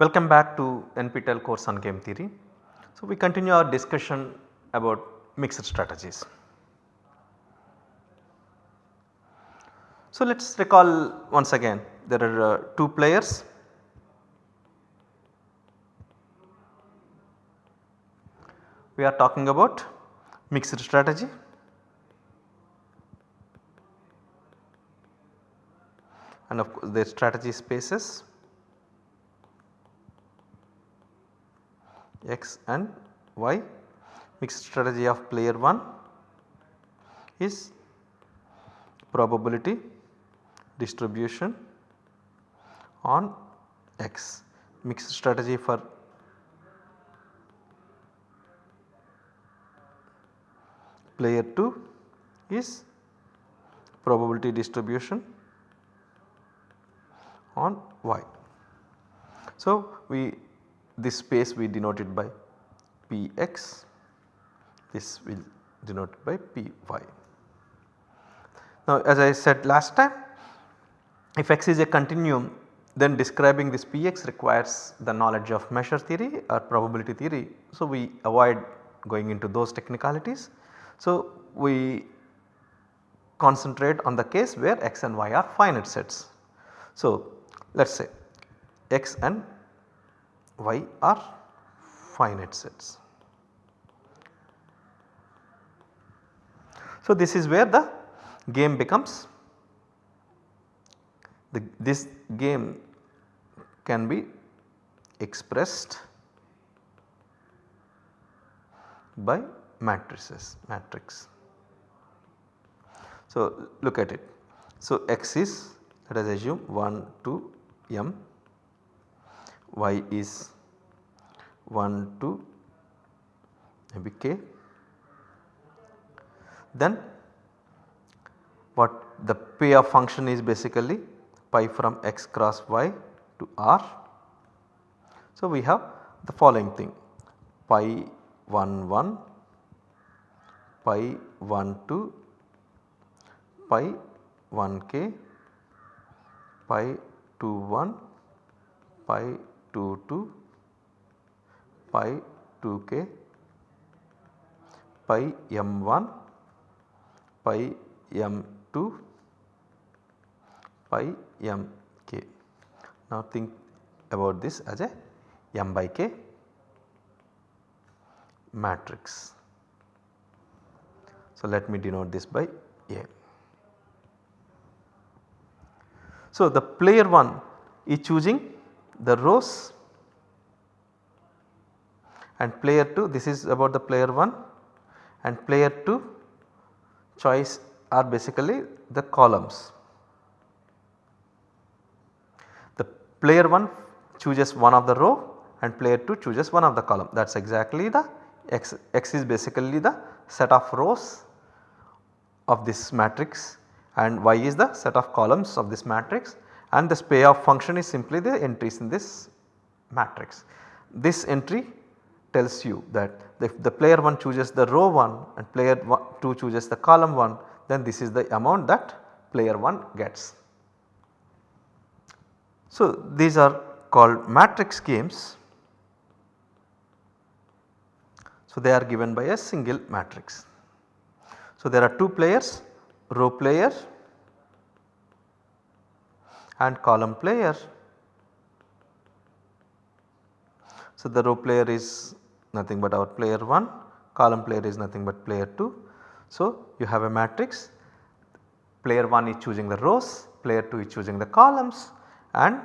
Welcome back to NPTEL course on game theory. So, we continue our discussion about mixed strategies. So, let us recall once again there are uh, two players we are talking about mixed strategy and of course their strategy spaces x and y mixed strategy of player 1 is probability distribution on x mixed strategy for player 2 is probability distribution on y. So, we this space we denote it by Px, this will denote by Py. Now as I said last time if x is a continuum then describing this Px requires the knowledge of measure theory or probability theory. So we avoid going into those technicalities. So we concentrate on the case where x and y are finite sets. So let us say x and y are finite sets. So this is where the game becomes the, this game can be expressed by matrices matrix. So look at it. So x is let us assume 1 to m, y is 1 to maybe k. Then what the payoff function is basically pi from x cross y to r. So we have the following thing pi 1 1 pi 1 2 pi 1 k pi 2 1 pi 2 2 pi 2 k pi m 1 pi m 2 pi m k. Now think about this as a m by k matrix. So, let me denote this by A. So, the player 1 is choosing the rows and player 2 this is about the player 1 and player 2 choice are basically the columns. The player 1 chooses one of the row and player 2 chooses one of the column that is exactly the x, x is basically the set of rows of this matrix and y is the set of columns of this matrix and this payoff function is simply the entries in this matrix. This entry tells you that if the player 1 chooses the row 1 and player 2 chooses the column 1 then this is the amount that player 1 gets. So these are called matrix games So, they are given by a single matrix. So, there are two players row player and column player. So, the row player is nothing but our player 1, column player is nothing but player 2. So, you have a matrix player 1 is choosing the rows, player 2 is choosing the columns and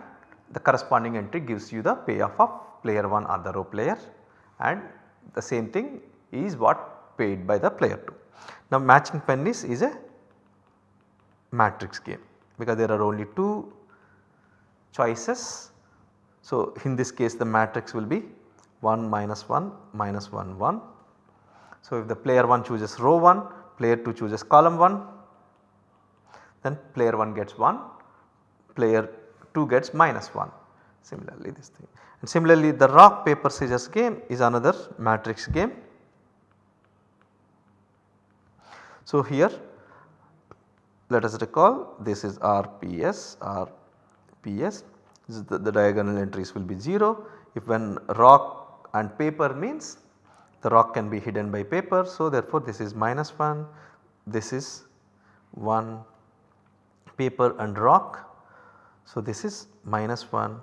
the corresponding entry gives you the payoff of player 1 or the row player and the same thing is what paid by the player 2. Now matching pennies is a matrix game because there are only 2 choices. So in this case the matrix will be 1 minus 1 minus 1 1. So if the player 1 chooses row 1 player 2 chooses column 1 then player 1 gets 1 player 2 gets minus 1 similarly this thing. And similarly the rock paper scissors game is another matrix game. So here let us recall this is RPS, RPS the, the diagonal entries will be 0. If when rock and paper means the rock can be hidden by paper. So, therefore, this is minus 1, this is 1 paper and rock. So, this is minus 1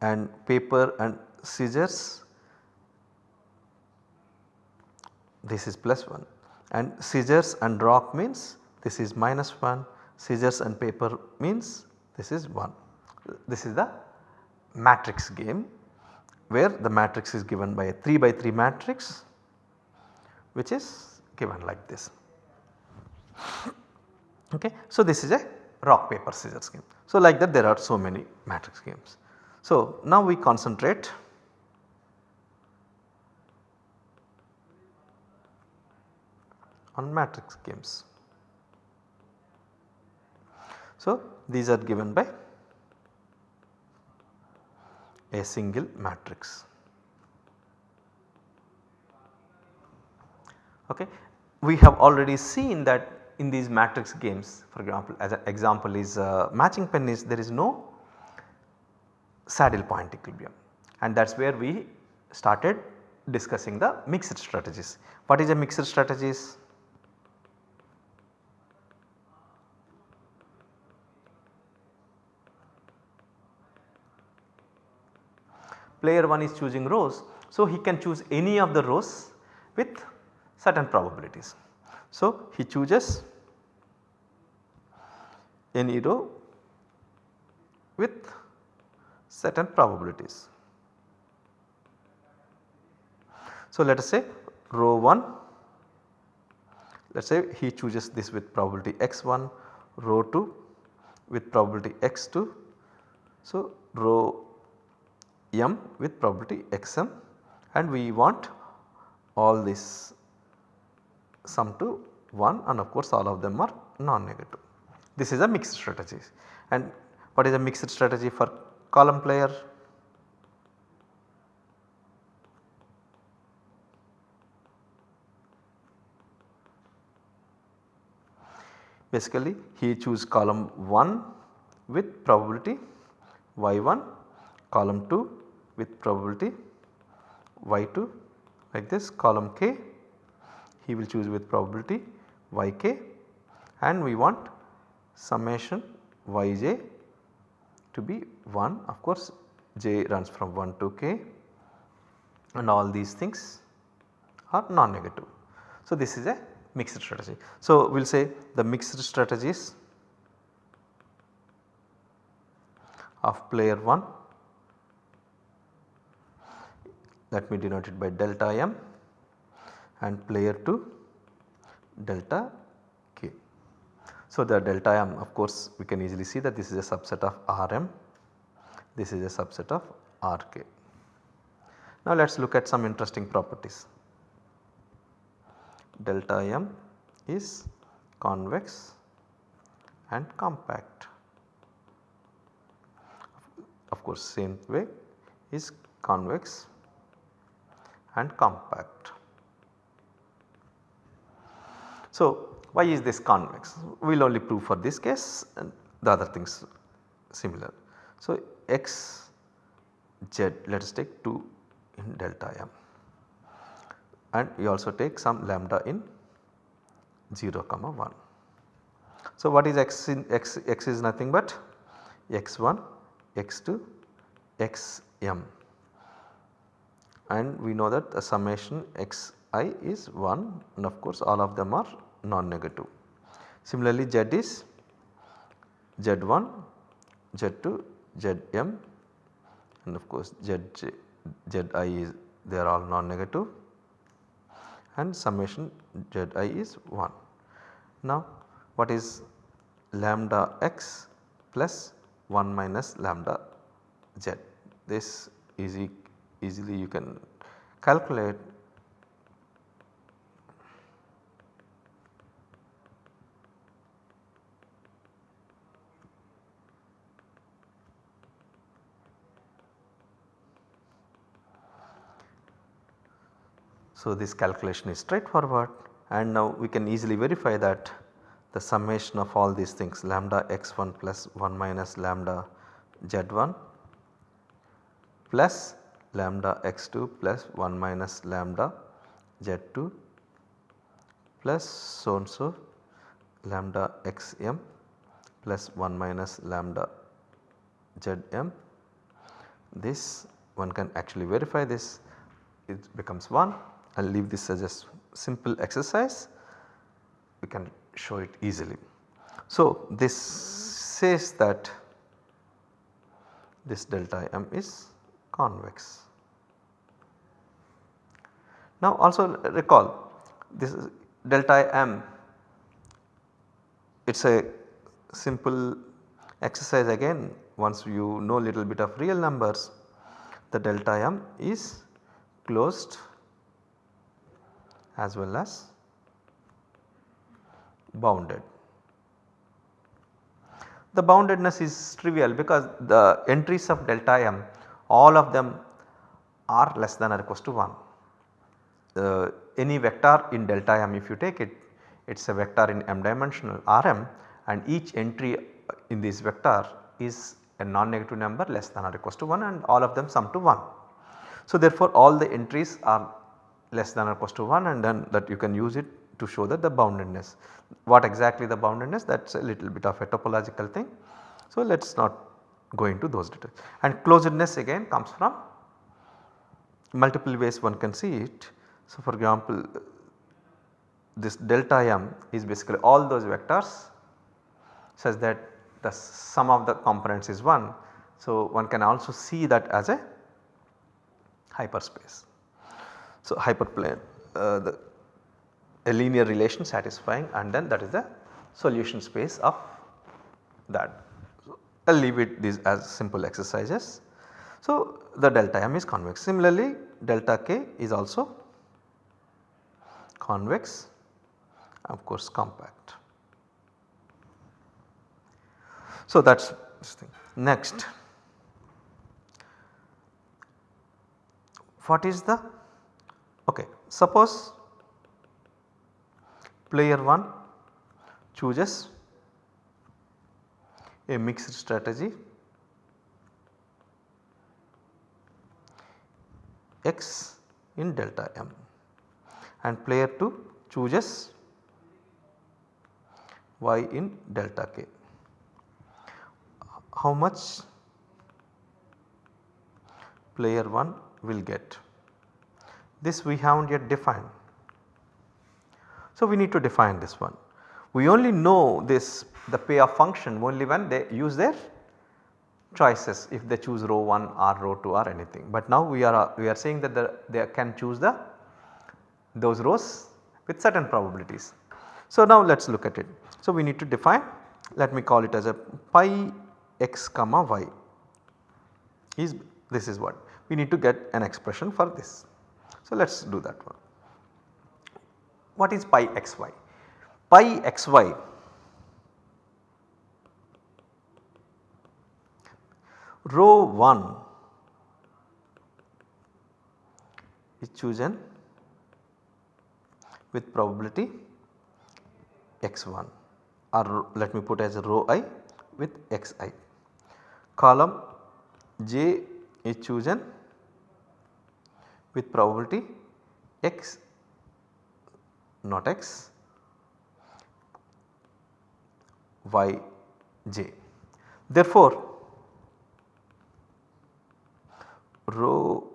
and paper and scissors this is plus 1 and scissors and rock means this is minus 1 scissors and paper means this is 1. This is the matrix game where the matrix is given by a 3 by 3 matrix which is given like this. Okay. So, this is a rock paper scissors game. So, like that there are so many matrix games. So, now we concentrate on matrix games. So, these are given by a single matrix. Okay. We have already seen that in these matrix games for example as an example is uh, matching pennies there is no saddle point equilibrium and that is where we started discussing the mixed strategies. What is a mixed strategies? Player 1 is choosing rows. So, he can choose any of the rows with certain probabilities. So, he chooses any row with certain probabilities. So, let us say row 1 let us say he chooses this with probability x1 row 2 with probability x2. So, row m with probability xm and we want all this sum to 1 and of course all of them are non-negative. This is a mixed strategy and what is a mixed strategy for column player? Basically he choose column 1 with probability y1 column 2 with probability y2 like this column k he will choose with probability yk and we want summation yj to be 1 of course j runs from 1 to k and all these things are non-negative. So, this is a mixed strategy. So, we will say the mixed strategies of player 1 let me denote it by delta m and player 2 delta k. So, the delta m of course we can easily see that this is a subset of Rm, this is a subset of Rk. Now, let us look at some interesting properties. Delta m is convex and compact. Of course, same way is convex and compact. So, why is this convex? We will only prove for this case and the other things similar. So, x z let us take 2 in delta m and we also take some lambda in 0 comma 1. So, what is x in x, x is nothing but x1, x2, xm and we know that the summation xi is 1 and of course all of them are non-negative. Similarly z is z1, z2, zm and of course z, zi is they are all non-negative and summation zi is 1. Now what is lambda x plus 1 minus lambda z this is easily you can calculate. So, this calculation is straightforward and now we can easily verify that the summation of all these things lambda x1 plus 1 minus lambda z1 plus lambda x2 plus 1 minus lambda z2 plus so and so lambda xm plus 1 minus lambda zm. This one can actually verify this it becomes 1 I will leave this as a simple exercise we can show it easily. So, this says that this delta m is convex. Now also recall this is delta m it is a simple exercise again once you know little bit of real numbers the delta m is closed as well as bounded. The boundedness is trivial because the entries of delta m all of them are less than or equal to 1. Uh, any vector in delta m if you take it it is a vector in m dimensional Rm and each entry in this vector is a non-negative number less than or equal to 1 and all of them sum to 1. So therefore all the entries are less than or equal to 1 and then that you can use it to show that the boundedness. What exactly the boundedness that is a little bit of a topological thing. So let us not go into those details and closedness again comes from multiple ways one can see it. So for example this delta m is basically all those vectors such that the sum of the components is 1. So one can also see that as a hyperspace. So hyperplane uh, the a linear relation satisfying and then that is the solution space of that. I will leave it these as simple exercises. So, the delta m is convex. Similarly, delta k is also convex of course compact. So, that is this thing. Next, what is the okay suppose player 1 chooses a mixed strategy x in delta m and player 2 chooses y in delta k. How much player 1 will get? This we have not yet defined so, we need to define this one. We only know this the payoff function only when they use their choices if they choose row 1 or row 2 or anything. But now we are uh, we are saying that the, they can choose the those rows with certain probabilities. So, now let us look at it. So, we need to define let me call it as a pi x comma y is this is what we need to get an expression for this. So, let us do that one. What is pi xy? Pi xy row 1 is chosen with probability x1 or let me put as row i with xi. Column j is chosen with probability x not x y j. Therefore, row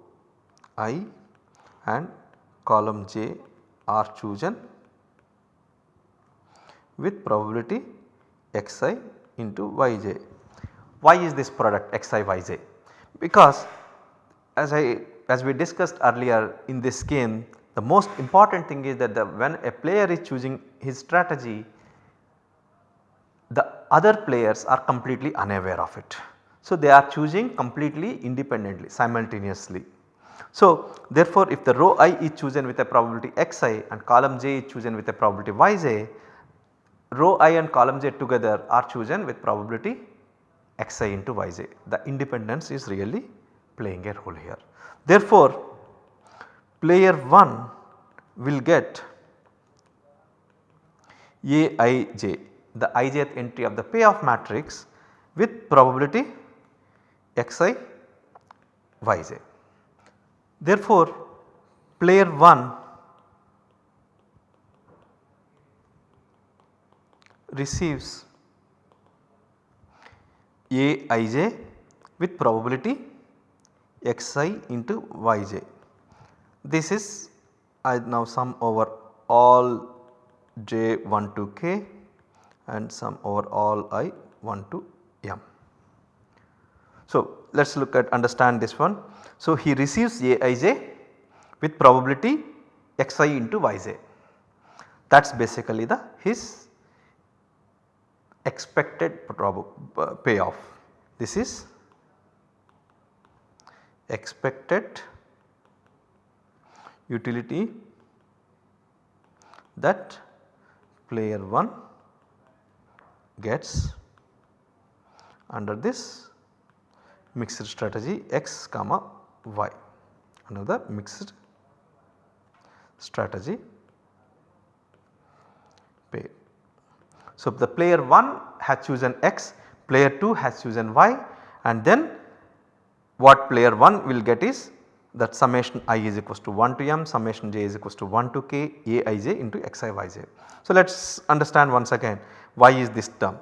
i and column j are chosen with probability xi into yj. Why is this product xi yj? Because as I as we discussed earlier in this game the most important thing is that when a player is choosing his strategy the other players are completely unaware of it. So, they are choosing completely independently simultaneously. So, therefore, if the row i is chosen with a probability xi and column j is chosen with a probability yj, row i and column j together are chosen with probability xi into yj. The independence is really playing a role here. Therefore, player 1 will get Aij the ijth entry of the payoff matrix with probability xi yj. Therefore, player 1 receives Aij with probability xi into yj. This is I now sum over all j 1 to k and sum over all i 1 to m. So, let us look at understand this one. So, he receives Aij with probability xi into yj that is basically the his expected uh, payoff. This is expected utility that player 1 gets under this mixed strategy x comma y another mixed strategy pair. So, the player 1 has chosen x, player 2 has chosen y and then what player 1 will get is that summation i is equals to 1 to m, summation j is equals to 1 to k a i j into x i y j. So, let us understand once again why is this term?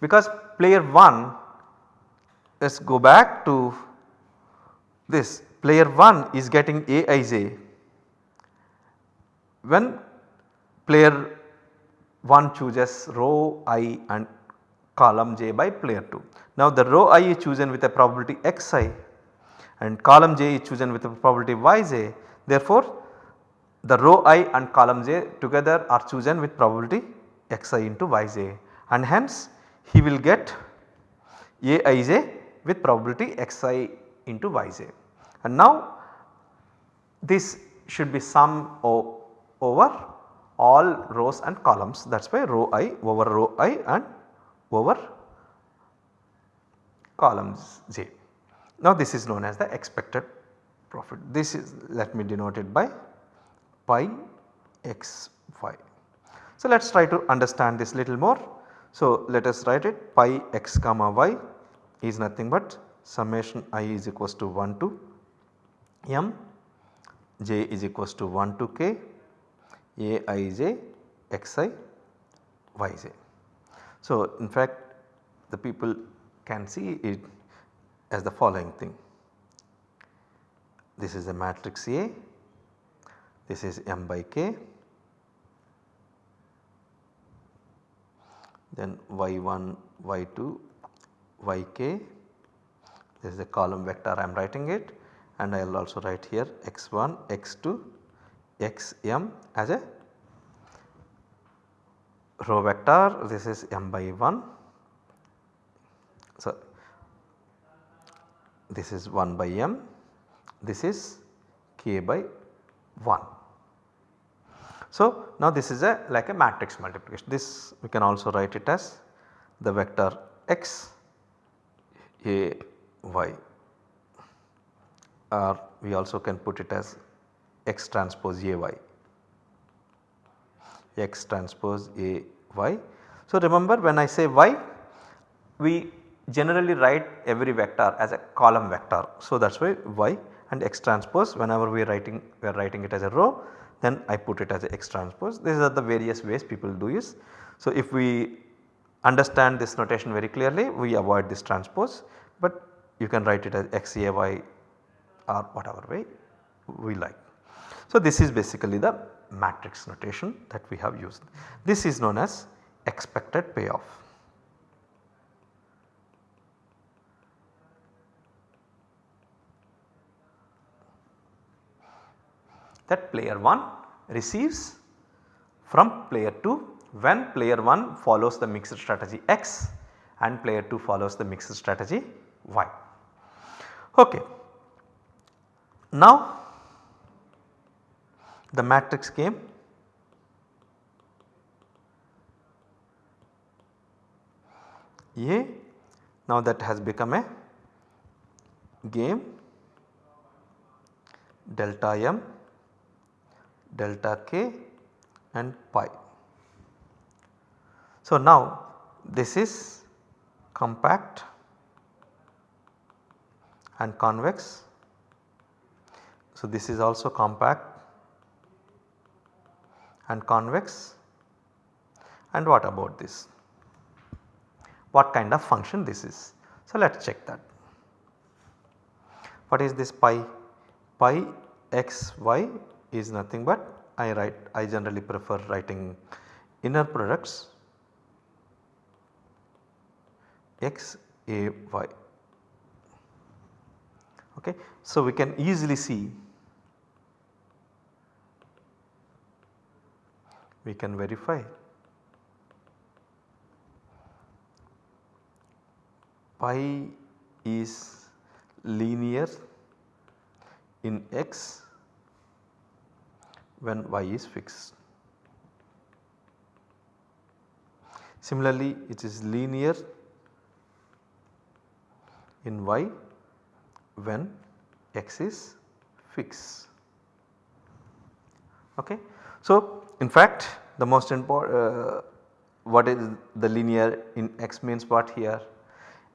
Because player 1 let us go back to this. Player 1 is getting a i j. When player 1 chooses row i and column j by player 2. Now the row i is chosen with a probability xi and column j is chosen with a probability yj therefore the row i and column j together are chosen with probability xi into yj and hence he will get aij with probability xi into yj and now this should be sum over all rows and columns that is why row i over row i and over columns j. Now this is known as the expected profit. This is let me denote it by pi x y. So let us try to understand this little more. So let us write it pi x comma y is nothing but summation i is equals to 1 to m, j is equals to 1 to k Aij Xi Yj. So in fact the people can see it as the following thing. This is a matrix A, this is m by k, then y1, y2, yk, this is the column vector I am writing it and I will also write here x1, x2, xm as a row vector this is m by 1. So, this is 1 by m this is k by 1. So, now this is a like a matrix multiplication this we can also write it as the vector x a y or we also can put it as x transpose A y x transpose A y. So remember when I say y we generally write every vector as a column vector. So that is why y and x transpose whenever we are writing we are writing it as a row then I put it as x transpose these are the various ways people do is. So if we understand this notation very clearly we avoid this transpose but you can write it as x a y or whatever way we like. So, this is basically the matrix notation that we have used. This is known as expected payoff. That player 1 receives from player 2 when player 1 follows the mixed strategy X and player 2 follows the mixed strategy Y. Okay. Now the matrix game A now that has become a game delta m delta k and pi. So now this is compact and convex. So this is also compact and convex and what about this? What kind of function this is? So let us check that. What is this pi? Pi x y is nothing but I write I generally prefer writing inner products x a y okay. So we can easily see we can verify pi is linear in x when y is fixed. Similarly, it is linear in y when x is fixed. Okay. So, in fact the most important uh, what is the linear in x means what here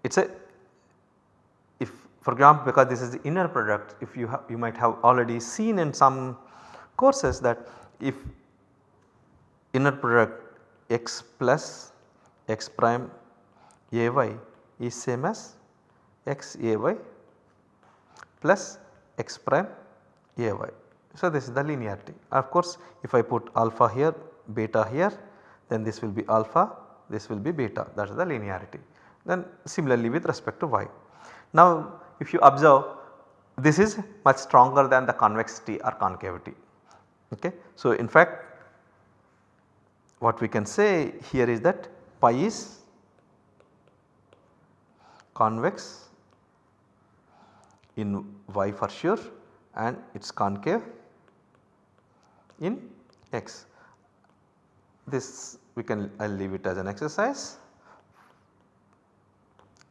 it is a if for example because this is the inner product if you have you might have already seen in some courses that if inner product x plus x prime ay is same as x ay plus x prime ay. So, this is the linearity. Of course, if I put alpha here beta here then this will be alpha this will be beta that is the linearity. Then similarly with respect to y. Now if you observe this is much stronger than the convexity or concavity. Okay. So in fact what we can say here is that pi is convex in y for sure and it is concave in x. This we can I will leave it as an exercise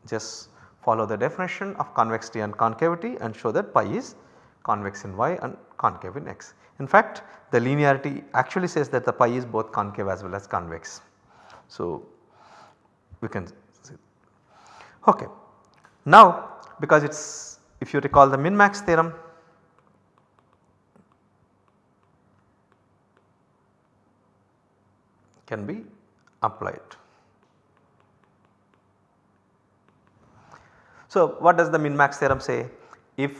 just follow the definition of convexity and concavity and show that pi is convex in y and concave in x. In fact the linearity actually says that the pi is both concave as well as convex. So we can see. Okay. Now because it is if you recall the min max theorem can be applied. So, what does the min max theorem say? If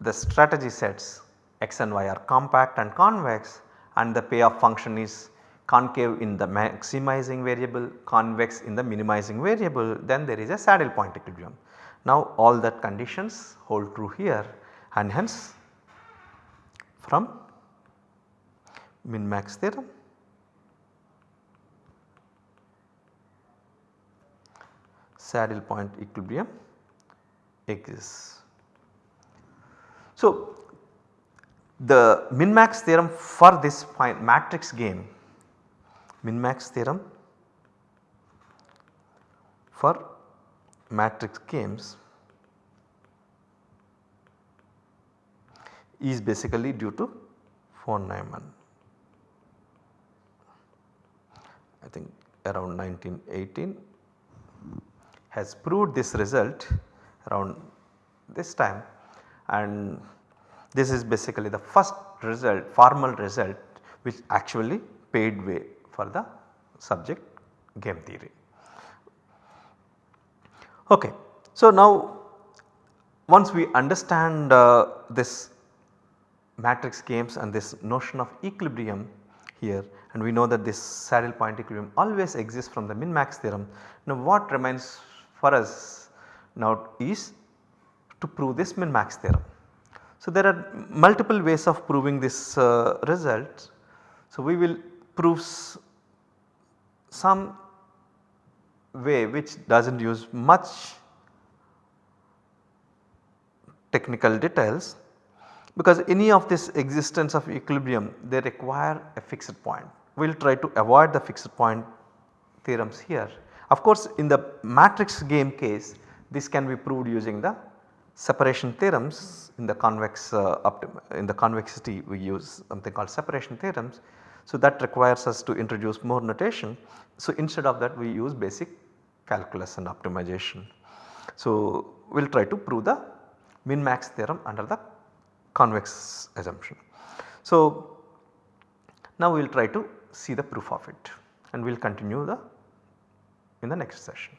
the strategy sets x and y are compact and convex and the payoff function is concave in the maximizing variable, convex in the minimizing variable then there is a saddle point equilibrium. Now all that conditions hold true here and hence from min max theorem saddle point equilibrium exists. So, the min max theorem for this matrix game min max theorem for matrix games is basically due to von Neumann. I think around 1918 has proved this result around this time and this is basically the first result formal result which actually paved way for the subject game theory. Okay. So, now once we understand uh, this matrix games and this notion of equilibrium here and we know that this saddle point equilibrium always exists from the min max theorem. Now what remains for us now is to prove this min max theorem. So there are multiple ways of proving this uh, result. So we will prove some way which does not use much technical details because any of this existence of equilibrium they require a fixed point. We will try to avoid the fixed point theorems here. Of course in the matrix game case this can be proved using the separation theorems in the convex uh, in the convexity we use something called separation theorems. So that requires us to introduce more notation. So instead of that we use basic calculus and optimization. So we will try to prove the min max theorem under the convex assumption. So now we will try to see the proof of it and we will continue the in the next session.